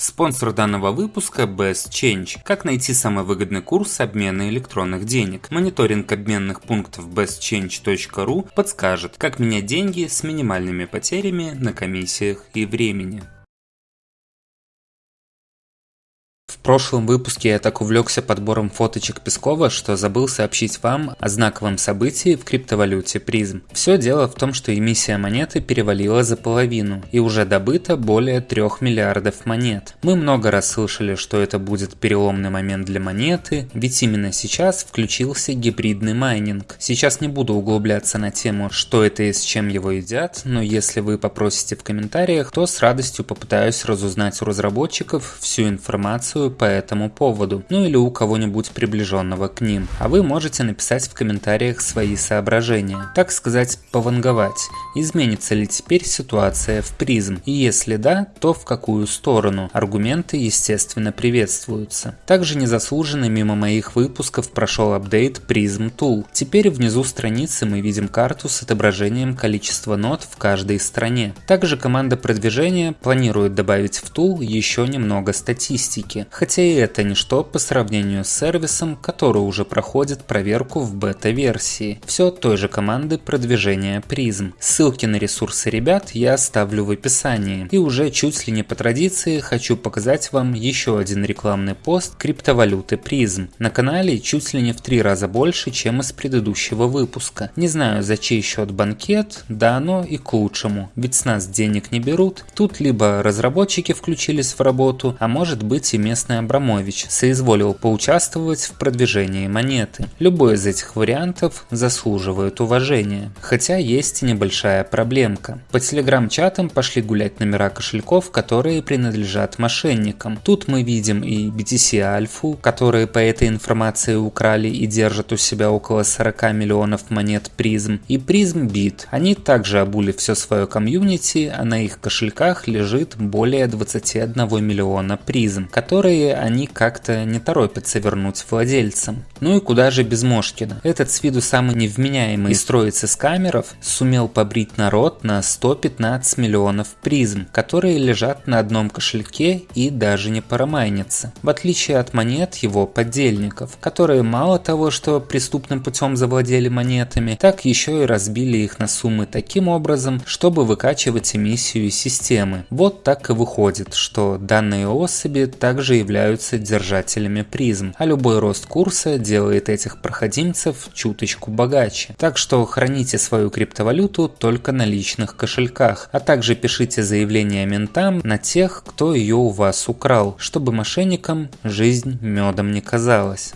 Спонсор данного выпуска Best Change. Как найти самый выгодный курс обмена электронных денег? Мониторинг обменных пунктов bestchange.ru подскажет, как менять деньги с минимальными потерями на комиссиях и времени. Прошлом выпуске я так увлекся подбором фоточек Пескова, что забыл сообщить вам о знаковом событии в криптовалюте PRIZM. Все дело в том, что эмиссия монеты перевалила за половину и уже добыто более 3 миллиардов монет. Мы много раз слышали, что это будет переломный момент для монеты, ведь именно сейчас включился гибридный майнинг. Сейчас не буду углубляться на тему, что это и с чем его едят, но если вы попросите в комментариях, то с радостью попытаюсь разузнать у разработчиков всю информацию по этому поводу, ну или у кого-нибудь приближенного к ним. А вы можете написать в комментариях свои соображения, так сказать, пованговать, изменится ли теперь ситуация в призм, и если да, то в какую сторону. Аргументы, естественно, приветствуются. Также незаслуженно мимо моих выпусков прошел апдейт Prism Tool. Теперь внизу страницы мы видим карту с отображением количества нот в каждой стране. Также команда продвижения планирует добавить в Tool еще немного статистики, и это ничто по сравнению с сервисом, который уже проходит проверку в бета-версии. Все той же команды продвижения призм. Ссылки на ресурсы ребят я оставлю в описании. И уже чуть ли не по традиции хочу показать вам еще один рекламный пост криптовалюты призм. На канале чуть ли не в три раза больше, чем из предыдущего выпуска. Не знаю за чей счет банкет, да оно и к лучшему, ведь с нас денег не берут. Тут либо разработчики включились в работу, а может быть и местные местный Абрамович соизволил поучаствовать в продвижении монеты. Любой из этих вариантов заслуживает уважения. Хотя есть небольшая проблемка. По телеграм-чатам пошли гулять номера кошельков, которые принадлежат мошенникам. Тут мы видим и BTC Альфу, которые по этой информации украли и держат у себя около 40 миллионов монет призм, и призм бит. Они также обули все свое комьюнити, а на их кошельках лежит более 21 миллиона призм, которые которые они как-то не торопятся вернуть владельцам. Ну и куда же без Мошкина? Этот с виду самый невменяемый из троицы скамеров сумел побрить народ на 115 миллионов призм, которые лежат на одном кошельке и даже не парамайнятся. В отличие от монет его поддельников, которые мало того, что преступным путем завладели монетами, так еще и разбили их на суммы таким образом, чтобы выкачивать эмиссию системы. Вот так и выходит, что данные особи также являются являются держателями призм, а любой рост курса делает этих проходимцев чуточку богаче. Так что храните свою криптовалюту только на личных кошельках, а также пишите заявления ментам на тех, кто ее у вас украл, чтобы мошенникам жизнь медом не казалась.